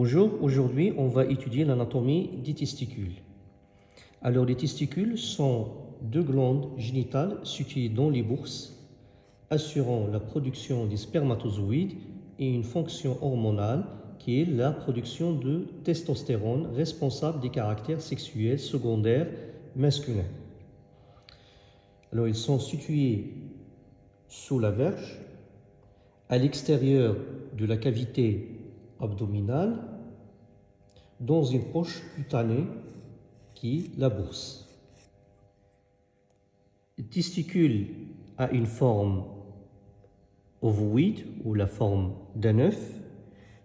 Bonjour, aujourd'hui on va étudier l'anatomie des testicules. Alors les testicules sont deux glandes génitales situées dans les bourses, assurant la production des spermatozoïdes et une fonction hormonale qui est la production de testostérone responsable des caractères sexuels secondaires masculins. Alors ils sont situés sous la verge, à l'extérieur de la cavité abdominale dans une poche cutanée qui la bourse. Le testicule a une forme ovoïde ou la forme d'un œuf,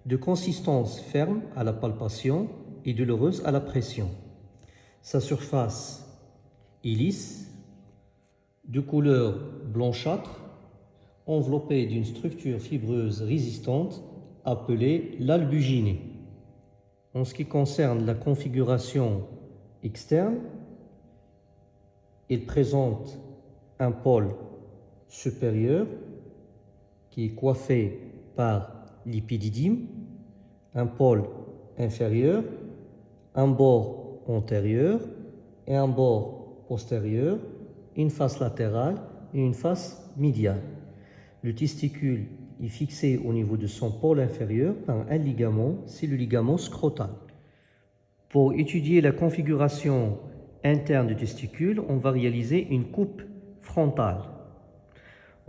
de consistance ferme à la palpation et douloureuse à la pression. Sa surface est lisse, de couleur blanchâtre, enveloppée d'une structure fibreuse résistante appelé l'albuginé. En ce qui concerne la configuration externe, il présente un pôle supérieur qui est coiffé par l'épididyme, un pôle inférieur, un bord antérieur et un bord postérieur, une face latérale et une face médiale. Le testicule fixé au niveau de son pôle inférieur par un ligament, c'est le ligament scrotal. Pour étudier la configuration interne du testicule, on va réaliser une coupe frontale.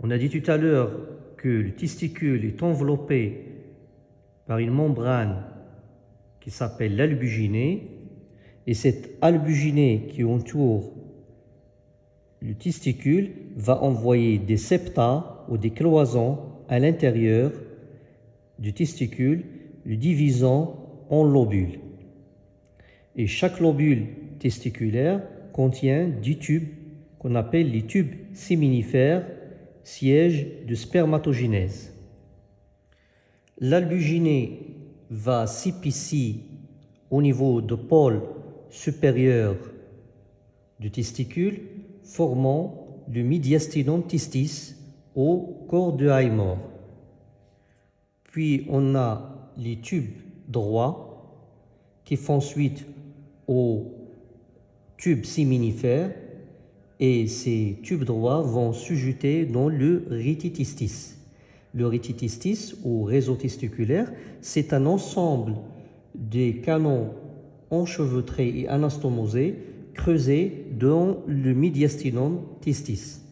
On a dit tout à l'heure que le testicule est enveloppé par une membrane qui s'appelle l'albuginée, et cette albuginée qui entoure le testicule va envoyer des septa ou des cloisons à l'intérieur du testicule, le divisant en lobules. Et chaque lobule testiculaire contient 10 tubes qu'on appelle les tubes séminifères, siège de spermatogénèse. L'albuginée va s'épicer au niveau du pôle supérieur du testicule, formant le mediastinum testis au corps de Haymor. Puis on a les tubes droits qui font suite aux tubes séminifères et ces tubes droits vont s'ajouter dans le rétitistis. Le rétitistis ou réseau testiculaire, c'est un ensemble des canaux enchevêtrés et anastomosés creusés dans le mediastinum testis.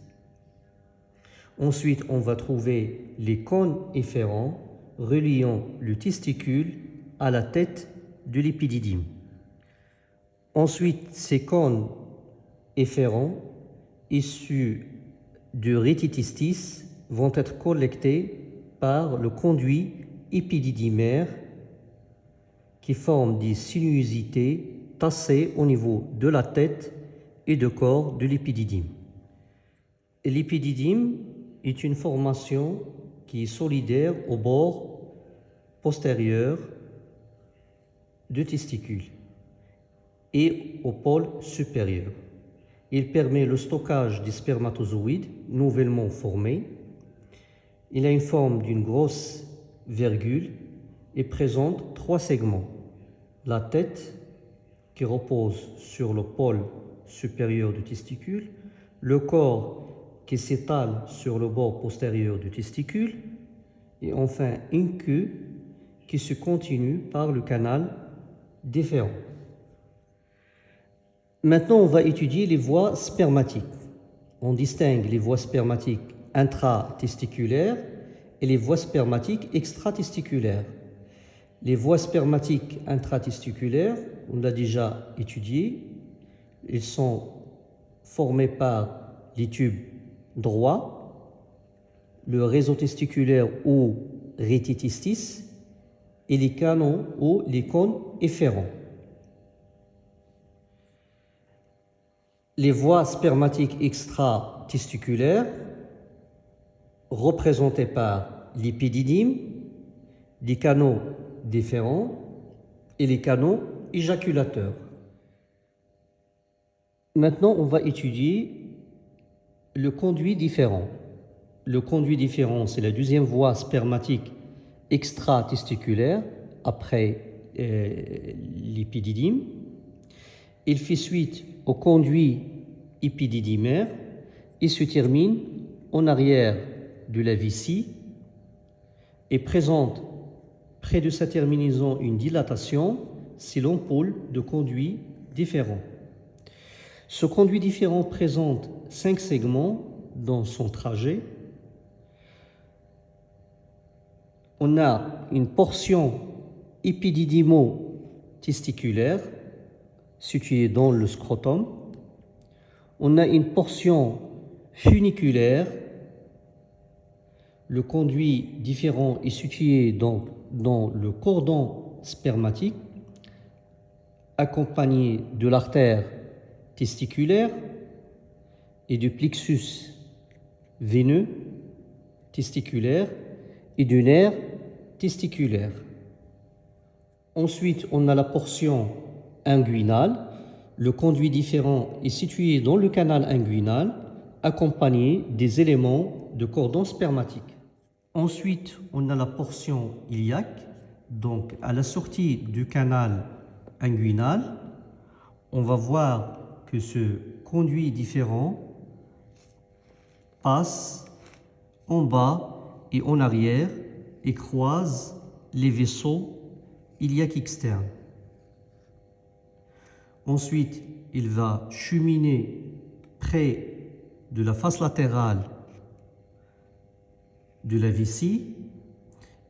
Ensuite, on va trouver les cônes efférents reliant le testicule à la tête de l'épididyme. Ensuite, ces cônes efférents issus du rétitistis vont être collectés par le conduit épididymaire qui forme des sinuosités tassées au niveau de la tête et du corps de l'épididyme. L'épididyme est une formation qui est solidaire au bord postérieur du testicule et au pôle supérieur. Il permet le stockage des spermatozoïdes nouvellement formés. Il a une forme d'une grosse virgule et présente trois segments. La tête qui repose sur le pôle supérieur du testicule, le corps qui s'étale sur le bord postérieur du testicule et enfin une queue qui se continue par le canal déférent. Maintenant, on va étudier les voies spermatiques. On distingue les voies spermatiques intratesticulaires et les voies spermatiques extratesticulaires. Les voies spermatiques intratesticulaires, on l'a déjà étudié, elles sont formées par les tubes droit, le réseau testiculaire ou rétitistis et les canaux ou les cônes efférents. Les voies spermatiques extra-testiculaires représentées par l'épididyme, les canaux déférents et les canaux éjaculateurs. Maintenant, on va étudier le conduit différent. Le conduit différent, c'est la deuxième voie spermatique extra-testiculaire après l'épididyme. Il fait suite au conduit épididymaire et se termine en arrière de la vessie et présente près de sa terminaison une dilatation c'est l'ampoule de conduit différent. Ce conduit différent présente cinq segments dans son trajet. On a une portion épididymo-testiculaire située dans le scrotum. On a une portion funiculaire. Le conduit différent est situé dans, dans le cordon spermatique accompagné de l'artère testiculaire et du plexus veineux testiculaire et du nerf testiculaire. Ensuite, on a la portion inguinale. Le conduit différent est situé dans le canal inguinal, accompagné des éléments de cordon spermatique. Ensuite, on a la portion iliaque. Donc, à la sortie du canal inguinal, on va voir que ce conduit différent passe en bas et en arrière et croise les vaisseaux iliaques externes. Ensuite, il va cheminer près de la face latérale de la vessie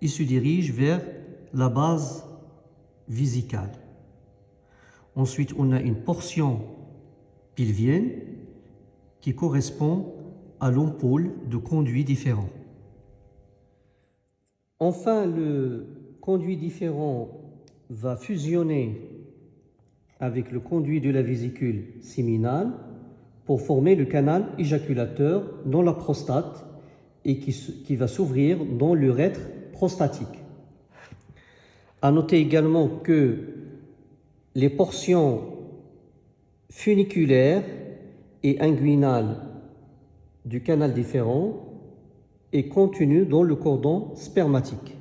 et se dirige vers la base vésicale. Ensuite, on a une portion pilvienne qui correspond à l'ampoule de conduit différent. Enfin, le conduit différent va fusionner avec le conduit de la vésicule séminale pour former le canal éjaculateur dans la prostate et qui, qui va s'ouvrir dans l'urètre prostatique. À noter également que les portions funiculaires et inguinales du canal différent est contenues dans le cordon spermatique.